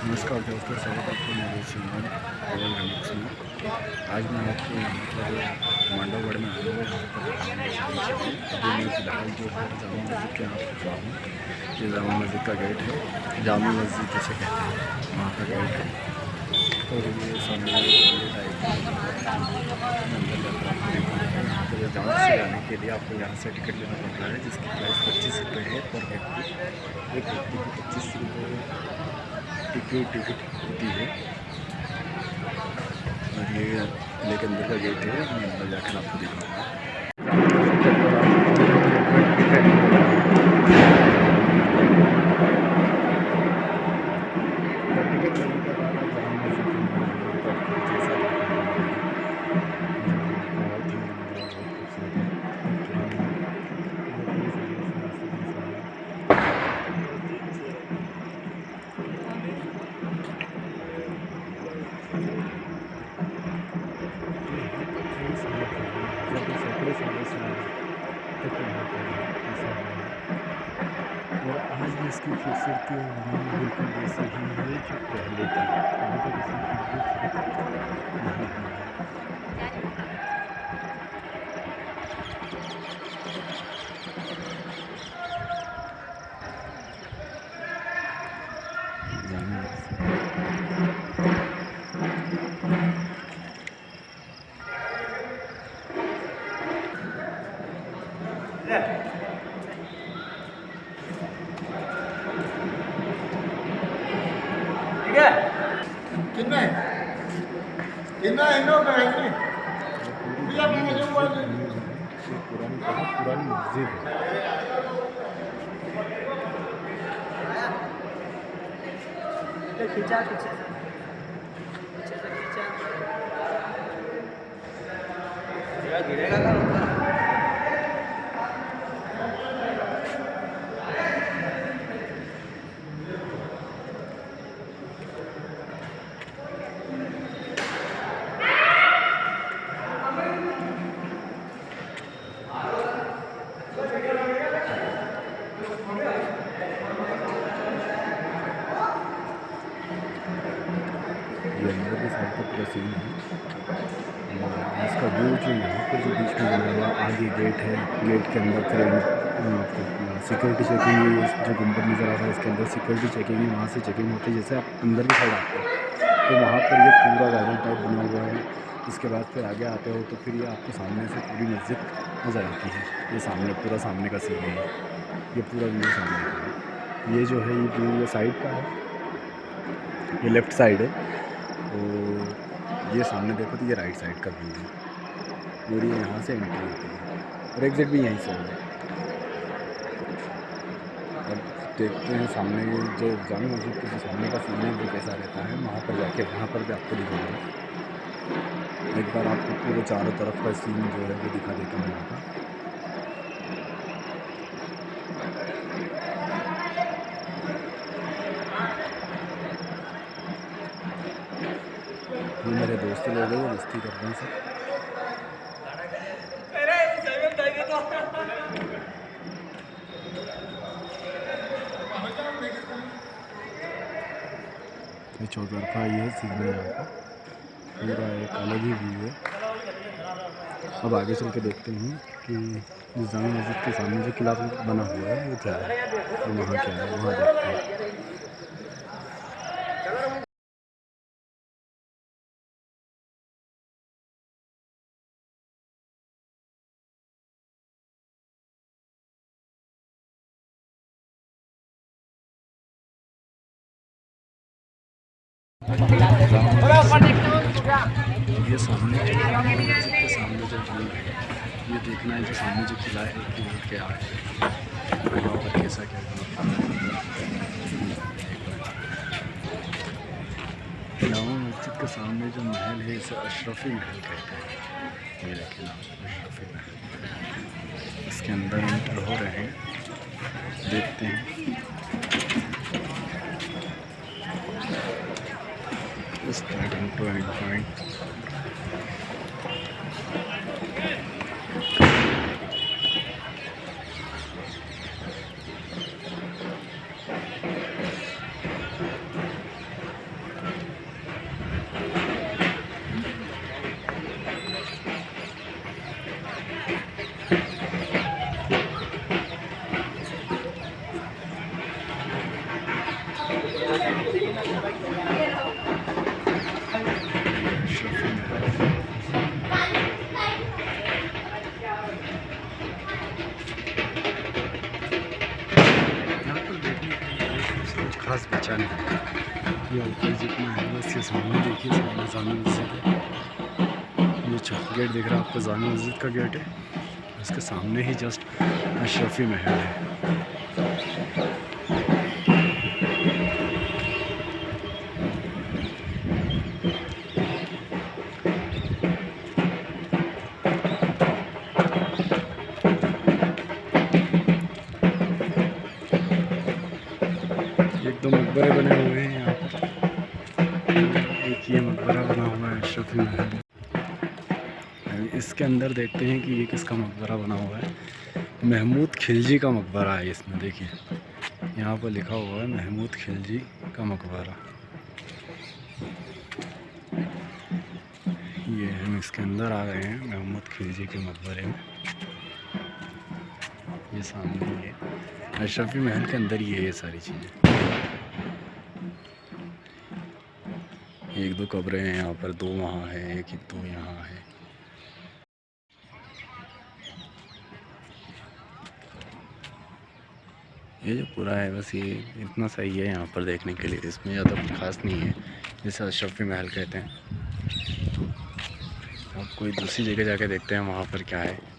नमस्कार दोस्तों, स्वागत है आपको मेरे चैनल रॉयल रिमिक्स में। आज मैं आपको यहाँ पर मांडवगढ़ में आया हूँ यहाँ पर अभी मैं फ़िलहाल जो है, जामा मस्जिद के यहाँ पर हूँ। ये जामा मस्जिद का गेट है। जामा मस्जिद जैसे कहते हैं, वहाँ का गेट है। और ये सामने यहाँ से जाने के लिए आपको यहाँ से टिकट लेना पड़ रहा है, जिसकी प्राइस पच्चीस रुपये है पर व्यक्ति। एक व्यक्ति को पच्चीस रुपये टिकट टिकट होती है। और ये लेकिन अंदर का गेट है, मैं अंदर जाकर आपको दिखाऊँगा। और आज भी इसकी खूबसूरती और रंग बिल्कुल वैसे ही है जो पहले थी ठीक है कितना कितना है नो का है भैया मैंने जो बोल पुरानी बहुत पुरानी मस्जिद है खींचा खींचा गिरेगा का पूरा सीन है। इसका व्यू जो यहाँ पर जो बीच में बना हुआ आगे गेट है गेट के अंदर फिर आपको सिक्योरिटी चेकिंग जो गुंबद नज़र आ रहा है, इसके अंदर सिक्योरिटी चेकिंग है वहाँ से चेकिंग होती है, जैसे आप अंदर की साइड आते हो। तो वहाँ पर ये पूरा गार्डन टाइप बना हुआ है। इसके बाद फिर आगे आते हो तो फिर ये आपको सामने से पूरी मस्जिद नज़र आती है। ये सामने, पूरा सामने का सीन है। ये पूरा व्यू सामने का ये जो है, ये व्यू ये साइड का है। ये लेफ़्ट साइड है। तो ये सामने देखो तो ये राइट साइड का व्यू है। और ये यहाँ से एंट्री होती है। और एग्जिट भी यहीं से है अब देखते हैं सामने जो जामा मस्जिद के सामने का सीन है, वो कैसा रहता है, वहाँ पर जाके, वहाँ पर भी आपको दिखाऊँगा। एक बार आपको पूरे चारों तरफ़ का सीन जो है वो दिखा देता हूँ यहाँ का ये मेरे दोस्त लोग हैं मस्ती कर रहे हैं ये चौतरफा ये सीन है यहाँ का। पूरा एक अलग ही व्यू है। अब आगे चल के देखते हैं कि इस जामा मस्जिद के सामने जो किला बना हुआ है, वो क्या है वहाँ क्या है, वहाँ देखते हैं। ये सामने सामने जो है ये देखना है जो सामने जो किला है कि वो क्या है पर कैसा क्या जामा मस्जिद के सामने जो महल है इसे अशरफी महल कहते हैं ये देखिए अशरफी महल इसके अंदर एंटर हो रहे हैं देखते हैं सामने जामी मस्जिद है। ये गेट दिख रहा है, आपको जामी मस्जिद का गेट है। उसके सामने ही जस्ट अशरफी महल है। एक दो मकबरे बने हुए हैं यहाँ पर। ये मकबरा बना हुआ है, अशरफी महल इसके अंदर देखते हैं कि ये किसका मकबरा बना हुआ है। महमूद खिलजी का मकबरा है इसमें, देखिए। यहाँ पर लिखा हुआ है, महमूद खिलजी का मकबरा। ये हम इसके अंदर आ गए हैं, महमूद खिलजी के मकबरे में। ये सामने ये अशरफी महल के अंदर ही है ये सारी चीज़ें। एक दो कब्रें हैं यहाँ पर, दो वहाँ है, एक ही दो यहाँ है। ये जो पूरा है, बस ये इतना सही है यहाँ पर देखने के लिए। इसमें ज़्यादा खास नहीं है, जैसे अशरफी महल कहते हैं। अब कोई दूसरी जगह जाके देखते हैं, वहाँ पर क्या है।